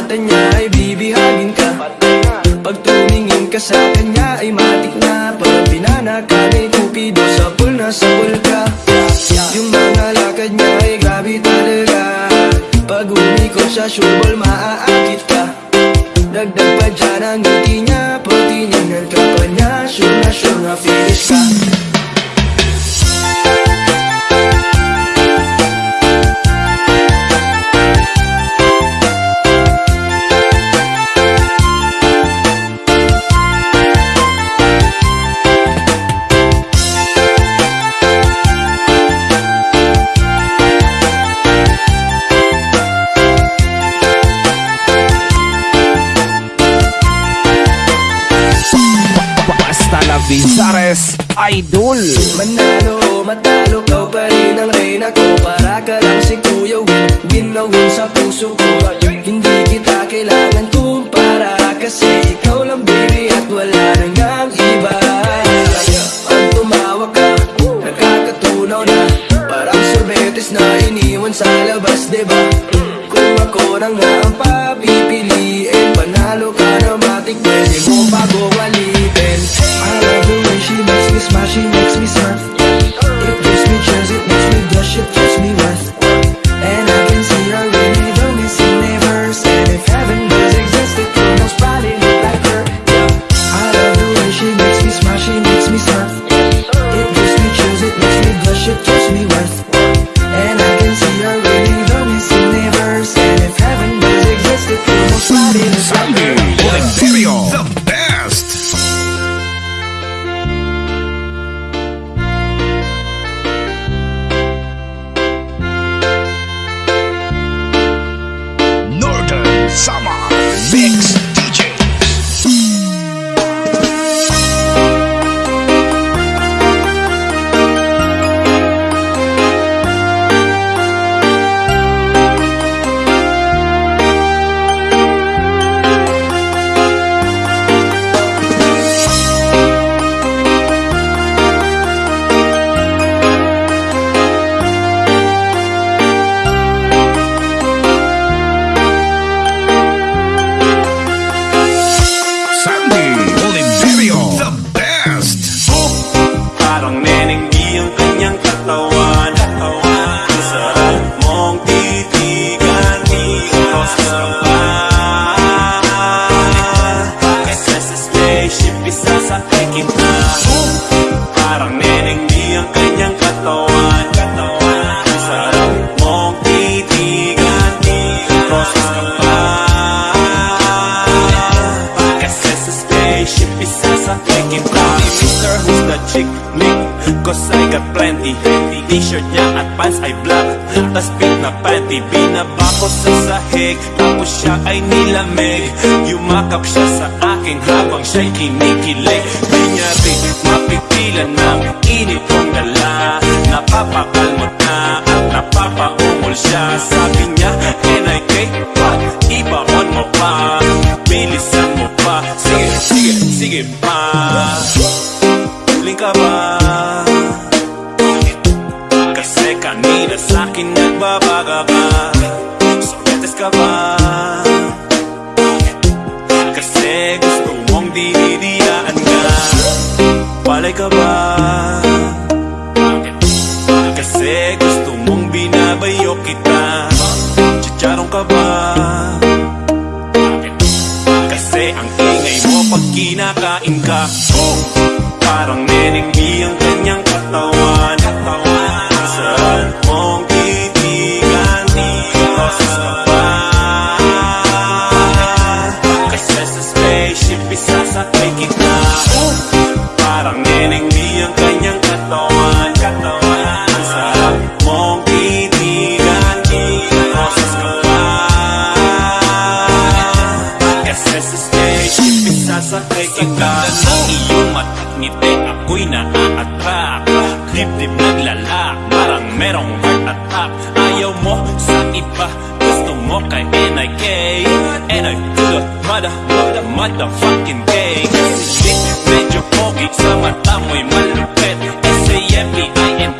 Mata niya ay bibihagin ka. Pag tumingin ka sa kanya ay matik na. Pag pinana ka ni Cupido sa pool na sa pool ka. Yung mga lakad niya ay grabe talaga. Pag umikot siya sure ball maaakit ka. Dagdag pa dyan ang ngiti niya. Pag tinignan ka pa niya Sure na sure na finish ka Vizares Idol. Manalo matalo, kau pa rin ang reyna ko. Para ka lang si Kuya Win, ginawin sa puso ko. Hindi kita kailangan kumpara Kasi ikaw lang baby at wala nang ang iba. Pag tumawa ka, nakakatunaw na. Parang sorbetes na iniwan sa labas, diba? Kung ako na nga ang papipiliin Panalo ka ang kanyang katawan. Ang sarap mong titigan Roses ka pa Kasi sa spaceship nenenggi ang plenty T-shirt niya at pants ay black. Tas pink na panty Binaba ko sa sahig. Tapos siya ay nilamig. Yumakap siya sa akin Habang siya'y kinikilig. Di niya rin mapipilan ng init kong dala. Napapakalmot na at napapaungol siya. Sabi niya, NIK, what? Ibaon mo pa. Bilisan mo pa. Sige, sige, sige pa sa'kin nagbabaga ka Sorbetes ka ba? Kasi gusto mong dinidiyaan ka Palay ka ba? Kasi gusto mong binabayo kita Chicharong ka ba? Kasi ang ingay mo pag kinakain ka oh, Parang nenenggi ang kanyang katawan isasakay kita Ng iyong mata't ngiti ako'y naa-attract Dibdib naglalak, parang merong heart attack Ayaw mo sa iba, gusto mo kay NIK NI to the mother, mother, motherfucking gay Kasi shit, medyo pogi sa mata mo'y malupit S-A-M-P-I-N